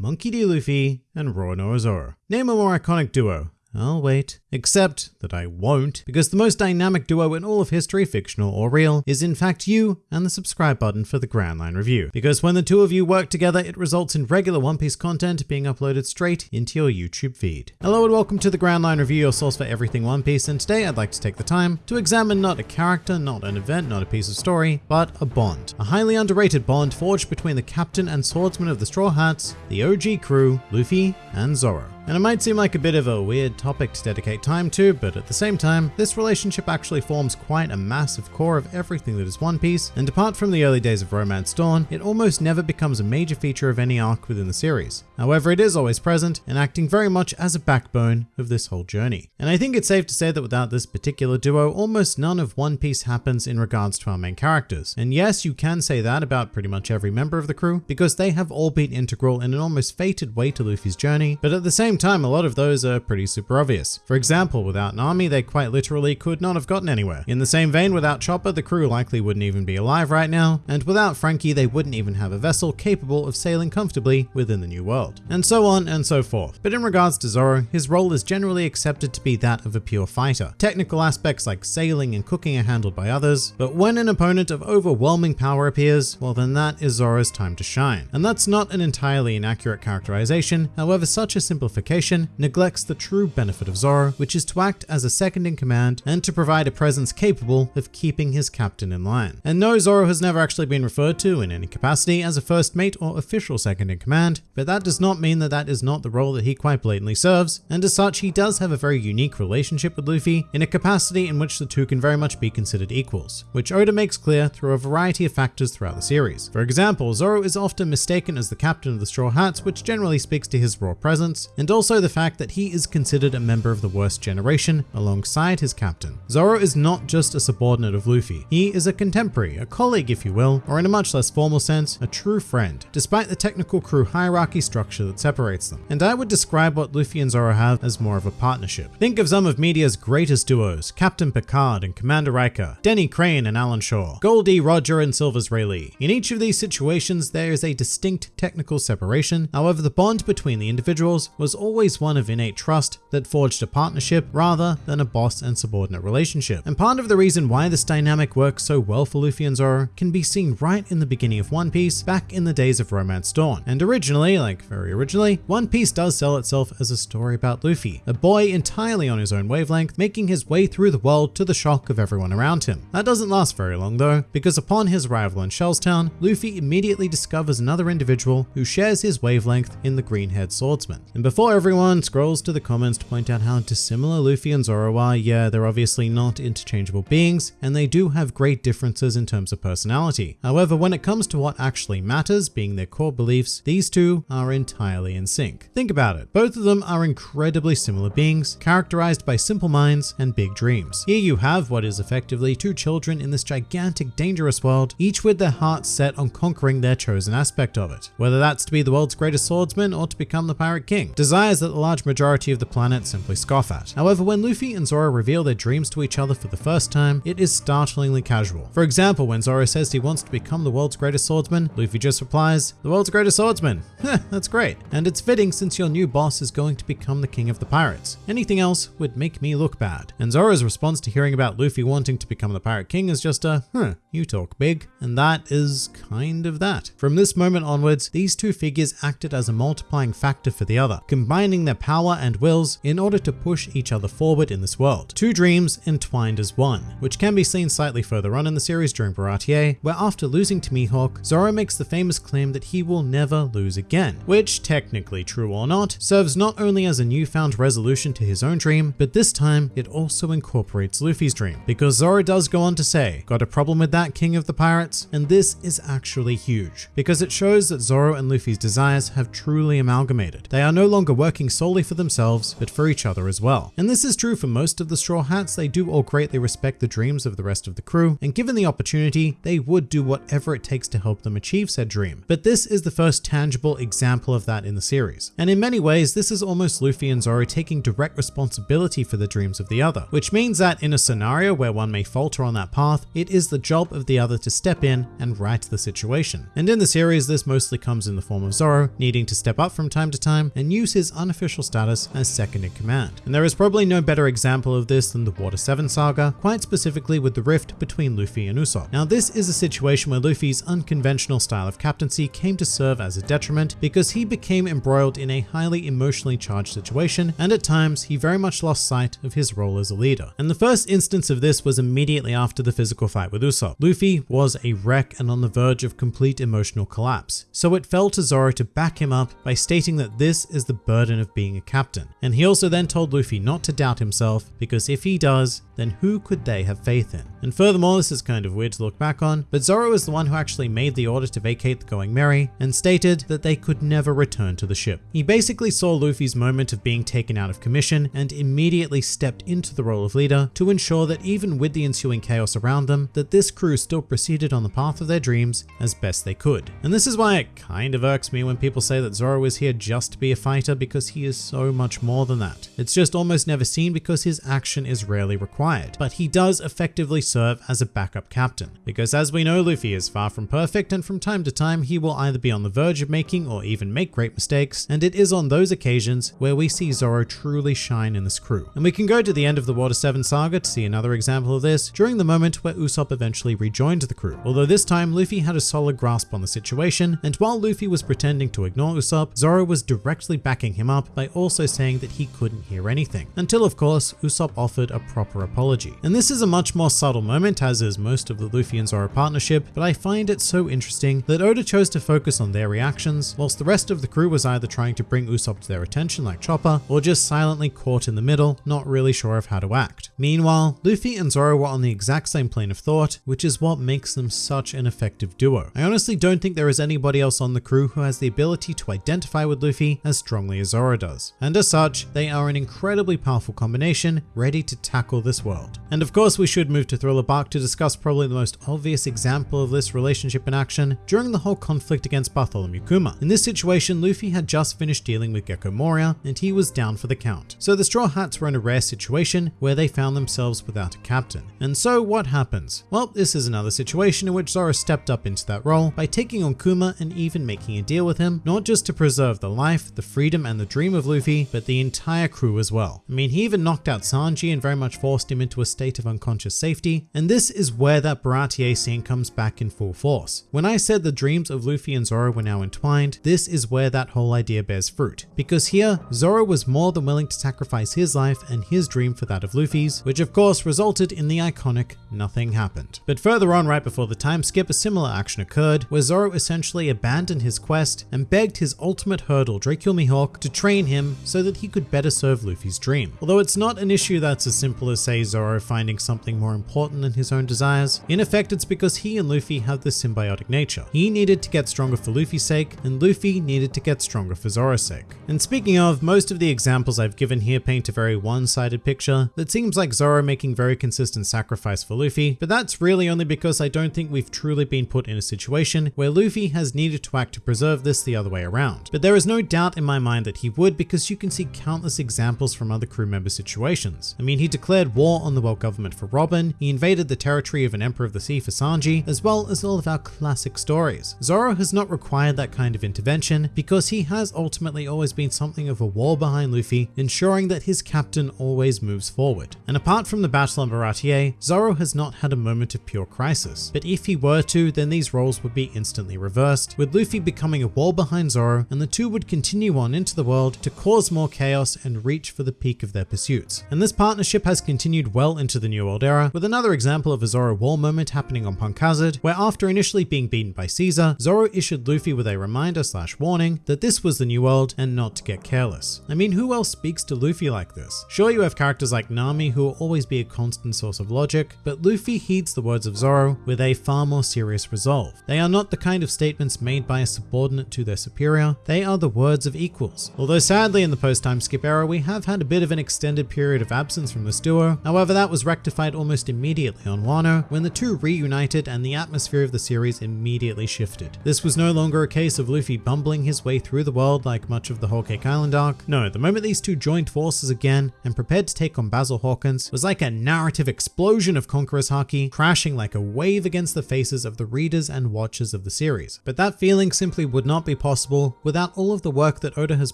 Monkey D. Luffy and Roronoa Zoro. Name a more iconic duo. I'll wait. Except that I won't, because the most dynamic duo in all of history, fictional or real, is in fact you and the subscribe button for the Grand Line Review. Because when the two of you work together, it results in regular One Piece content being uploaded straight into your YouTube feed. Hello and welcome to the Grand Line Review, your source for everything One Piece, and today I'd like to take the time to examine not a character, not an event, not a piece of story, but a bond. A highly underrated bond forged between the captain and swordsman of the Straw Hats, the OG crew, Luffy and Zoro. And it might seem like a bit of a weird topic to dedicate time to, but at the same time, this relationship actually forms quite a massive core of everything that is One Piece, and apart from the early days of Romance Dawn, it almost never becomes a major feature of any arc within the series. However, it is always present and acting very much as a backbone of this whole journey. And I think it's safe to say that without this particular duo, almost none of One Piece happens in regards to our main characters. And yes, you can say that about pretty much every member of the crew, because they have all been integral in an almost fated way to Luffy's journey, but at the same time, a lot of those are pretty super obvious. For example, without a Nami, they quite literally could not have gotten anywhere. In the same vein, without Chopper, the crew likely wouldn't even be alive right now, and without Franky, they wouldn't even have a vessel capable of sailing comfortably within the new world. And so on and so forth. But in regards to Zoro, his role is generally accepted to be that of a pure fighter. Technical aspects like sailing and cooking are handled by others, but when an opponent of overwhelming power appears, well then that is Zoro's time to shine. And that's not an entirely inaccurate characterization, however such a simplification neglects the true benefit of Zoro, which is to act as a second in command and to provide a presence capable of keeping his captain in line. And no, Zoro has never actually been referred to in any capacity as a first mate or official second in command, but that does not mean that that is not the role that he quite blatantly serves, and as such he does have a very unique relationship with Luffy in a capacity in which the two can very much be considered equals, which Oda makes clear through a variety of factors throughout the series. For example, Zoro is often mistaken as the captain of the Straw Hats, which generally speaks to his raw presence, and also the fact that he is considered a member of the worst generation alongside his captain. Zoro is not just a subordinate of Luffy, he is a contemporary, a colleague if you will, or in a much less formal sense, a true friend, despite the technical crew hierarchy structure that separates them. And I would describe what Luffy and Zoro have as more of a partnership. Think of some of media's greatest duos, Captain Picard and Commander Riker, Denny Crane and Alan Shore, Goldie Roger and Silvers Rayleigh. In each of these situations, there is a distinct technical separation, however the bond between the individuals was always one of innate trust that forged a partnership rather than a boss and subordinate relationship. And part of the reason why this dynamic works so well for Luffy and Zoro can be seen right in the beginning of One Piece back in the days of Romance Dawn. And originally, like very originally, One Piece does sell itself as a story about Luffy, a boy entirely on his own wavelength, making his way through the world to the shock of everyone around him. That doesn't last very long though, because upon his arrival in Shells Town, Luffy immediately discovers another individual who shares his wavelength in the green-haired swordsman. And before everyone scrolls to the comments to point out how dissimilar Luffy and Zoro are, yeah, they're obviously not interchangeable beings, and they do have great differences in terms of personality. However, when it comes to what actually matters, being their core beliefs, these two are entirely in sync. Think about it. Both of them are incredibly similar beings, characterized by simple minds and big dreams. Here you have what is effectively two children in this gigantic, dangerous world, each with their hearts set on conquering their chosen aspect of it, whether that's to be the world's greatest swordsman or to become the pirate king. Desires that the large majority of the planet simply scoff at. However, when Luffy and Zoro reveal their dreams to each other for the first time, it is startlingly casual. For example, when Zoro says he wants to become the world's greatest swordsman, Luffy just replies, the world's greatest swordsman. That's great. And it's fitting since your new boss is going to become the king of the pirates. Anything else would make me look bad. And Zoro's response to hearing about Luffy wanting to become the pirate king is just a, huh, you talk big. And that is kind of that. From this moment onwards, these two figures acted as a multiplying factor for the other, combining their power and wills in order to push each other forward in this world. Two dreams entwined as one, which can be seen slightly further on in the series during Baratie, where after losing to Mihawk, Zoro makes the famous claim that he will never lose again, which, technically true or not, serves not only as a newfound resolution to his own dream, but this time it also incorporates Luffy's dream, because Zoro does go on to say, got a problem with that, King of the Pirates? And this is actually huge, because it shows that Zoro and Luffy's desires have truly amalgamated. They are no longer working solely for themselves, but for each other as well. And this is true for most of the Straw Hats, they do all greatly respect the dreams of the rest of the crew, and given the opportunity, they would do whatever it takes to help them achieve said dream. But this is the first tangible example of that in the series. And in many ways, this is almost Luffy and Zoro taking direct responsibility for the dreams of the other, which means that in a scenario where one may falter on that path, it is the job of the other to step in and right the situation. And in the series, this mostly comes in the form of Zoro needing to step up from time to time and use his unofficial status as second in command. And there is probably no better example of this than the Water 7 saga, quite specifically with the rift between Luffy and Usopp. Now this is a situation where Luffy's unconventional style of captaincy came to serve as a detriment because he became embroiled in a highly emotionally charged situation and at times he very much lost sight of his role as a leader. And the first instance of this was immediately after the physical fight with Usopp. Luffy was a wreck and on the verge of complete emotional collapse, so it fell to Zoro to back him up by stating that this is the burden of being a captain. And he also then told Luffy not to doubt himself because if he does, then who could they have faith in? And furthermore, this is kind of weird to look back on, but Zoro is the one who actually made the order to vacate the Going Merry and stated that they could never return to the ship. He basically saw Luffy's moment of being taken out of commission and immediately stepped into the role of leader to ensure that even with the ensuing chaos around them, that this crew still proceeded on the path of their dreams as best they could. And this is why it kind of irks me when people say that Zoro is here just to be a fighter because he is so much more than that. It's just almost never seen because his action is rarely required, but he does effectively serve as a backup captain. Because as we know, Luffy is far from perfect and from time to time he will either be on the verge of making or even make great mistakes, and it is on those occasions where we see Zoro truly shine in this crew. And we can go to the end of the Water 7 saga to see another example of this during the moment where Usopp eventually rejoined the crew. Although this time Luffy had a solid grasp on the situation, and while Luffy was pretending to ignore Usopp, Zoro was directly backing him up by also saying that he couldn't hear anything. Until of course, Usopp offered a proper apology. And this is a much more subtle moment as is most of the Luffy and Zoro partnership, but I find it so interesting that Oda chose to focus on their reactions, whilst the rest of the crew was either trying to bring Usopp to their attention like Chopper, or just silently caught in the middle, not really sure of how to act. Meanwhile, Luffy and Zoro were on the exact same plane of thought, which is what makes them such an effective duo. I honestly don't think there is anybody else on the crew who has the ability to identify with Luffy as strongly as Zoro does. And as such, they are an incredibly powerful combination, ready to tackle this world. And of course, we should move to Thriller Bark to discuss probably the most obvious example of this relationship in action during the whole conflict against Bartholomew Kuma. In this situation, Luffy had just finished dealing with Gecko Moria, and he was down for the count. So the Straw Hats were in a rare situation where they found themselves without a captain. And so what happens? Well, this is another situation in which Zoro stepped up into that role by taking on Kuma and even making a deal with him, not just to preserve the life, the freedom, and the dream of Luffy, but the entire crew as well. I mean, he even knocked out Sanji and very much forced him into a state of unconscious safety, and this is where that Baratie scene comes back in full force. When I said the dreams of Luffy and Zoro were now entwined, this is where that whole idea bears fruit. Because here, Zoro was more than willing to sacrifice his life and his dream for that of Luffy's, which of course resulted in the iconic nothing happened. But further on right before the time skip, a similar action occurred where Zoro essentially abandoned his quest and begged his ultimate hurdle, Dracule Mihawk, to train him so that he could better serve Luffy's dream. Although it's not an issue that's as simple as say Zoro finding something more important than his own desires, in effect it's because he and Luffy have this symbiotic nature. He needed to get stronger for Luffy's sake, and Luffy needed to get stronger for Zoro's sake. And speaking of, most of the examples I've given here paint a very one-sided picture that seems like Zoro making very consistent sacrifice for Luffy, but that's really only because I don't think we've truly been put in a situation where Luffy has needed to act to preserve this the other way around. But there is no doubt in my mind that he would because you can see countless examples from other crew member situations. I mean, he declared war on the world government for Robin, he invaded the territory of an Emperor of the Sea for Sanji, as well as all of our classic stories. Zoro has not required that kind of intervention because he has ultimately always been something of a wall behind Luffy, ensuring that his captain always moves forward. And apart from the battle on Baratie, Zoro has not had a moment of pure crisis. But if he were to, then these roles would be instantly reversed, with Luffy becoming a wall behind Zoro, and the two would continue on into the world to cause more chaos and reach for the peak of their pursuits. And this partnership has continued well into the New World era, with another example of a Zoro wall moment happening on Punk Hazard, where after initially being beaten by Caesar, Zoro issued Luffy with a reminder slash warning that this was the New World and not to get careless. I mean, who else speaks to Luffy like this? Sure, you have characters like Nami who will always be a constant source of logic, but Luffy heeds the words of Zoro with a far more serious resolve. They are not the kind of statements made by a subordinate to their superior, they are the words of equals. Although sadly in the post-time skip era, we have had a bit of an extended period of absence from this duo. However, that was rectified almost immediately on Wano when the two reunited and the atmosphere of the series immediately shifted. This was no longer a case of Luffy bumbling his way through the world like much of the Whole Cake Island arc. No, the moment these two joined forces again and prepared to take on Basil Hawkins was like a narrative explosion of Conqueror's Haki crashing like a wave against the faces of the readers and watchers of the series. But that feeling simply would not be possible without all of the work that Oda has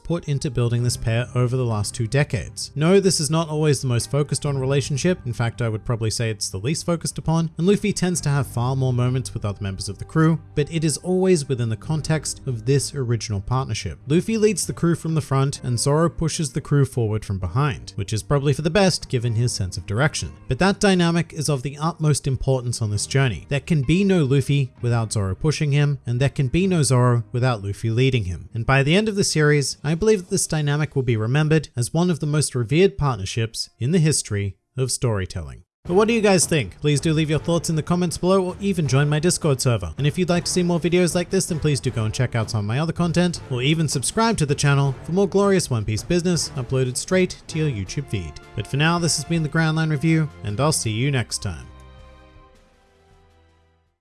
put into building this pair over the last two decades. No, this is not always the most focused on relationship. In fact, I would probably say it's the least focused upon, and Luffy tends to have far more moments with other members of the crew, but it is always within the context of this original partnership. Luffy leads the crew from the front and Zoro pushes the crew forward from behind, which is probably for the best given his sense of direction. But that dynamic is of the utmost importance on this journey. There can be no Luffy without Zoro pushing him, and there can be no Zoro without Luffy leading him. And by the end of the series, I believe that this dynamic will be remembered as one of the most revered partnerships in the history of storytelling. But what do you guys think? Please do leave your thoughts in the comments below or even join my Discord server. And if you'd like to see more videos like this, then please do go and check out some of my other content or even subscribe to the channel for more glorious One Piece business uploaded straight to your YouTube feed. But for now, this has been the Grand Line Review and I'll see you next time.